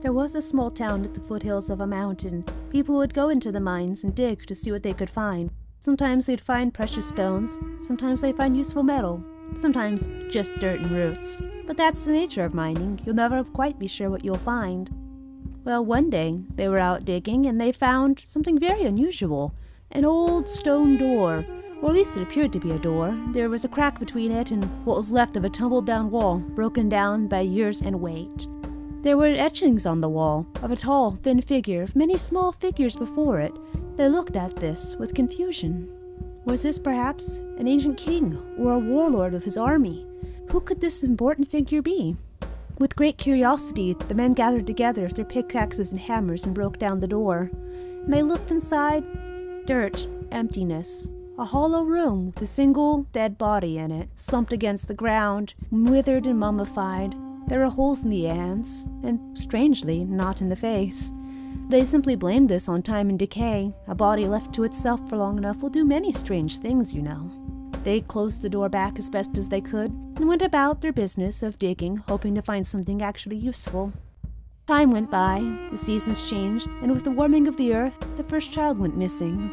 There was a small town at the foothills of a mountain. People would go into the mines and dig to see what they could find. Sometimes they'd find precious stones, sometimes they'd find useful metal, sometimes just dirt and roots. But that's the nature of mining, you'll never quite be sure what you'll find. Well, one day they were out digging and they found something very unusual an old stone door. Or at least it appeared to be a door. There was a crack between it and what was left of a tumbled down wall, broken down by years and weight. There were etchings on the wall of a tall, thin figure, of many small figures before it. They looked at this with confusion. Was this perhaps an ancient king or a warlord of his army? Who could this important figure be? With great curiosity, the men gathered together with their pickaxes and hammers and broke down the door. And they looked inside dirt, emptiness. A hollow room with a single dead body in it, slumped against the ground, withered and mummified. There were holes in the hands, and strangely, not in the face. They simply blamed this on time and decay. A body left to itself for long enough will do many strange things, you know. They closed the door back as best as they could and went about their business of digging, hoping to find something actually useful. Time went by, the seasons changed, and with the warming of the earth, the first child went missing.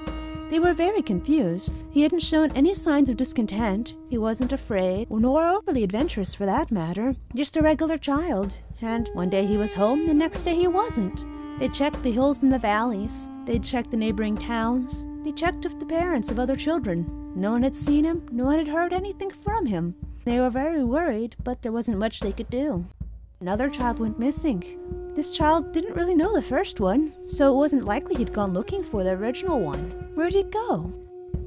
They were very confused. He hadn't shown any signs of discontent. He wasn't afraid, nor overly adventurous for that matter. Just a regular child. And one day he was home, the next day he wasn't. They checked the hills and the valleys. They checked the neighboring towns. They checked with the parents of other children. No one had seen him, no one had heard anything from him. They were very worried, but there wasn't much they could do. Another child went missing. This child didn't really know the first one, so it wasn't likely he'd gone looking for the original one. Where'd it go?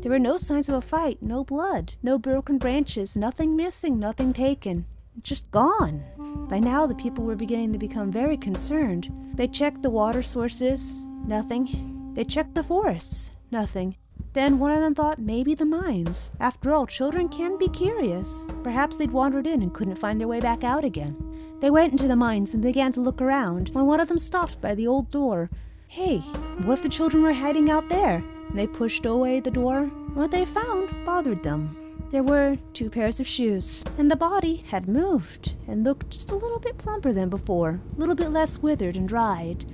There were no signs of a fight, no blood, no broken branches, nothing missing, nothing taken. Just gone. By now, the people were beginning to become very concerned. They checked the water sources, nothing. They checked the forests, nothing. Then one of them thought maybe the mines. After all, children can be curious. Perhaps they'd wandered in and couldn't find their way back out again. They went into the mines and began to look around when one of them stopped by the old door. Hey, what if the children were hiding out there? They pushed away the door. What they found bothered them. There were two pairs of shoes, and the body had moved and looked just a little bit plumper than before, a little bit less withered and dried.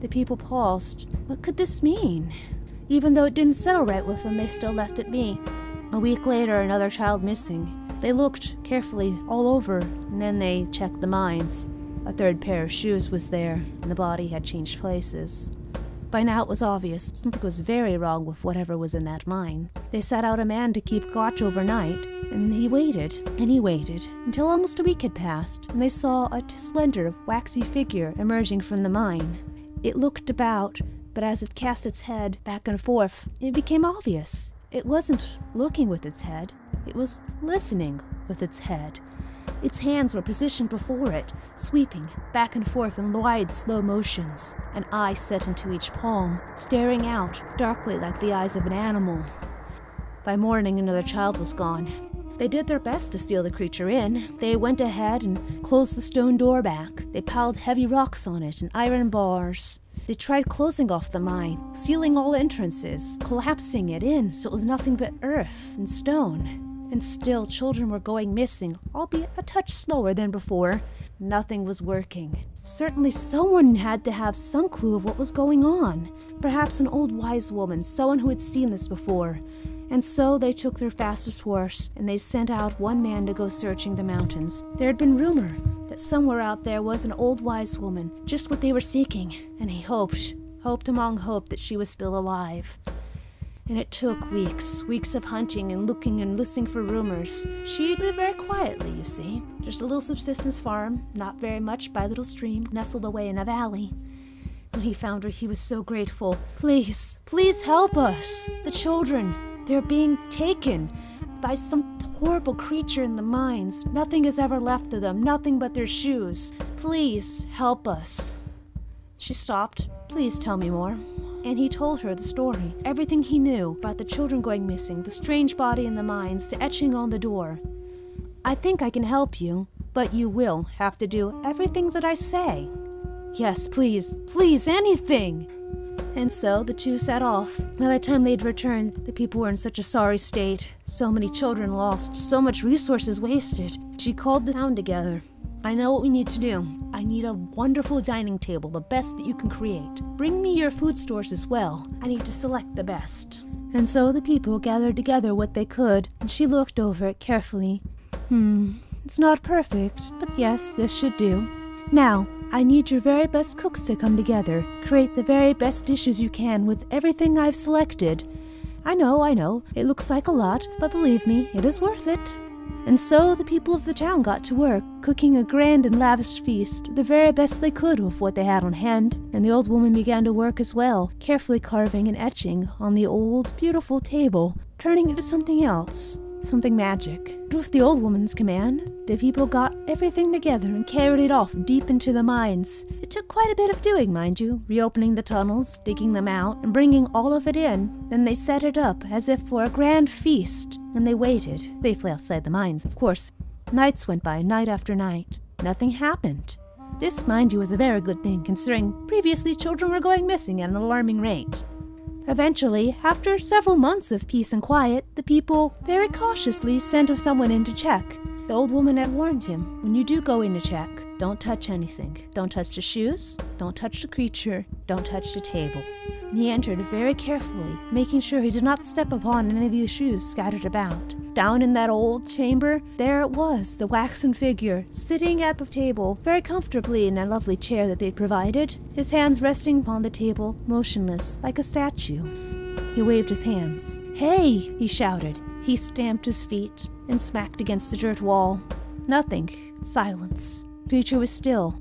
The people paused. What could this mean? Even though it didn't settle right with them, they still left it be. A week later, another child missing. They looked carefully all over, and then they checked the mines. A third pair of shoes was there, and the body had changed places. By now it was obvious something was very wrong with whatever was in that mine. They set out a man to keep watch overnight, and he waited, and he waited, until almost a week had passed, and they saw a slender, waxy figure emerging from the mine. It looked about, but as it cast its head back and forth, it became obvious. It wasn't looking with its head, it was listening with its head. Its hands were positioned before it, sweeping back and forth in wide, slow motions, an eye set into each palm, staring out darkly like the eyes of an animal. By morning, another child was gone. They did their best to steal the creature in. They went ahead and closed the stone door back. They piled heavy rocks on it and iron bars. They tried closing off the mine, sealing all entrances, collapsing it in so it was nothing but earth and stone. And still, children were going missing, albeit a touch slower than before. Nothing was working. Certainly, someone had to have some clue of what was going on. Perhaps an old wise woman, someone who had seen this before. And so they took their fastest horse and they sent out one man to go searching the mountains. There had been rumor that somewhere out there was an old wise woman, just what they were seeking, and he hoped, hoped among hope that she was still alive. And it took weeks, weeks of hunting and looking and listening for rumors. She lived very quietly, you see. Just a little subsistence farm, not very much by a little stream, nestled away in a valley. When he found her, he was so grateful. Please, please help us. The children, they're being taken by some horrible creature in the mines. Nothing is ever left of them, nothing but their shoes. Please help us. She stopped. Please tell me more and he told her the story, everything he knew about the children going missing, the strange body in the mines, the etching on the door. I think I can help you, but you will have to do everything that I say. Yes, please, please, anything! And so the two set off. By the time they'd returned, the people were in such a sorry state. So many children lost, so much resources wasted. She called the town together. I know what we need to do. I need a wonderful dining table, the best that you can create. Bring me your food stores as well. I need to select the best. And so the people gathered together what they could, and she looked over it carefully. Hmm, it's not perfect, but yes, this should do. Now, I need your very best cooks to come together. Create the very best dishes you can with everything I've selected. I know, I know, it looks like a lot, but believe me, it is worth it. And so the people of the town got to work, cooking a grand and lavish feast, the very best they could with what they had on hand. And the old woman began to work as well, carefully carving and etching on the old, beautiful table, turning it into something else something magic. With the old woman's command, the people got everything together and carried it off deep into the mines. It took quite a bit of doing, mind you, reopening the tunnels, digging them out, and bringing all of it in. Then they set it up as if for a grand feast, and they waited, safely outside the mines, of course. Nights went by, night after night. Nothing happened. This, mind you, was a very good thing, considering previously children were going missing at an alarming rate. Eventually, after several months of peace and quiet, the people very cautiously sent someone in to check. The old woman had warned him when you do go in to check, don't touch anything. Don't touch the shoes, don't touch the creature, don't touch the table. And he entered very carefully, making sure he did not step upon any of the shoes scattered about. Down in that old chamber, there it was, the waxen figure, sitting at the table, very comfortably in a lovely chair that they'd provided, his hands resting upon the table, motionless, like a statue. He waved his hands. Hey! he shouted. He stamped his feet and smacked against the dirt wall. Nothing. Silence. The creature was still,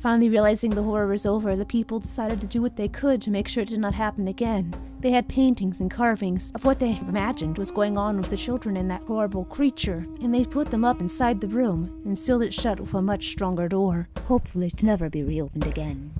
Finally realizing the horror was over, the people decided to do what they could to make sure it did not happen again. They had paintings and carvings of what they imagined was going on with the children and that horrible creature, and they put them up inside the room and sealed it shut with a much stronger door, hopefully to never be reopened again.